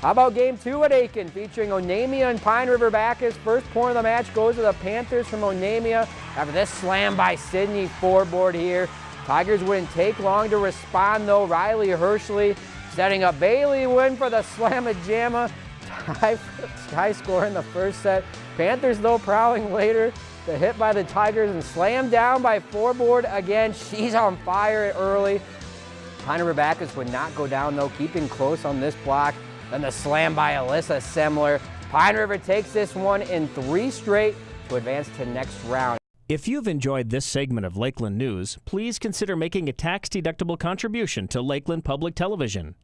How about game two at Aitkin featuring Onamia and Pine River Backus. First point of the match goes to the Panthers from Onamia after this slam by Sydney foreboard here. Tigers wouldn't take long to respond though. Riley Hershey setting up Bailey win for the Slamma Jamma. High, high score in the first set. Panthers though prowling later. The hit by the Tigers and slammed down by foreboard again. She's on fire early. Pine River Backus would not go down though, keeping close on this block. Then the slam by Alyssa Semler. Pine River takes this one in three straight to advance to next round. If you've enjoyed this segment of Lakeland News, please consider making a tax-deductible contribution to Lakeland Public Television.